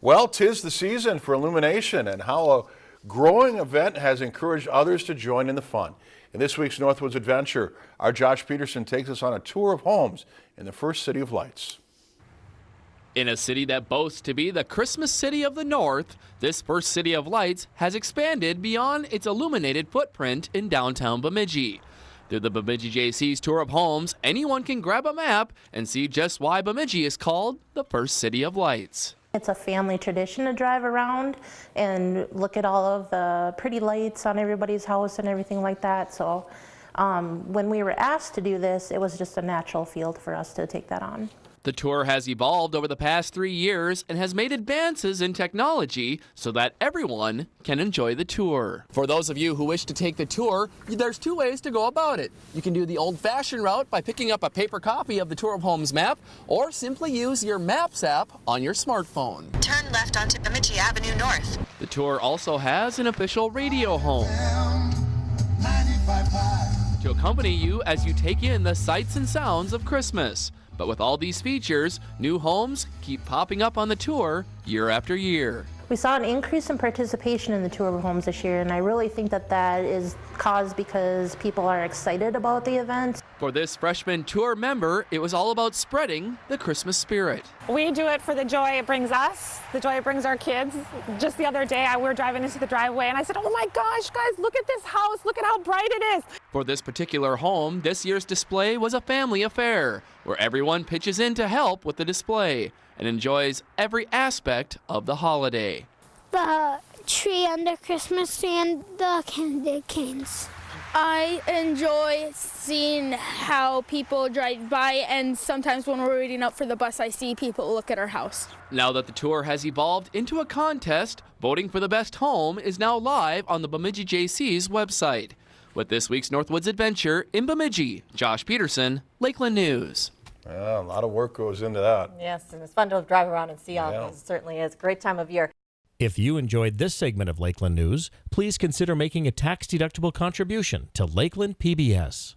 Well, tis the season for illumination and how a growing event has encouraged others to join in the fun. In this week's Northwoods Adventure, our Josh Peterson takes us on a tour of homes in the first city of lights. In a city that boasts to be the Christmas city of the North, this first city of lights has expanded beyond its illuminated footprint in downtown Bemidji. Through the Bemidji Jaycees tour of homes, anyone can grab a map and see just why Bemidji is called the first city of lights. It's a family tradition to drive around and look at all of the pretty lights on everybody's house and everything like that. So um, when we were asked to do this, it was just a natural field for us to take that on. The tour has evolved over the past three years and has made advances in technology so that everyone can enjoy the tour. For those of you who wish to take the tour, there's two ways to go about it. You can do the old-fashioned route by picking up a paper copy of the Tour of Homes map or simply use your Maps app on your smartphone. Turn left onto Bemidji Avenue North. The tour also has an official radio home to accompany you as you take in the sights and sounds of Christmas. But with all these features, new homes keep popping up on the tour year after year. We saw an increase in participation in the tour of homes this year, and I really think that that is caused because people are excited about the event. For this freshman tour member, it was all about spreading the Christmas spirit. We do it for the joy it brings us, the joy it brings our kids. Just the other day, I, we were driving into the driveway, and I said, oh my gosh, guys, look at this house. Look at how bright it is. For this particular home, this year's display was a family affair, where everyone pitches in to help with the display and enjoys every aspect of the holiday. The tree under Christmas tree and the candy canes. I enjoy seeing how people drive by, and sometimes when we're waiting up for the bus, I see people look at our house. Now that the tour has evolved into a contest, voting for the best home is now live on the Bemidji Jaycees website. With this week's Northwoods Adventure in Bemidji, Josh Peterson, Lakeland News. Yeah, a lot of work goes into that. Yes, and it's fun to drive around and see all Yeah. these. It certainly is. Great time of year. If you enjoyed this segment of Lakeland News, please consider making a tax-deductible contribution to Lakeland PBS.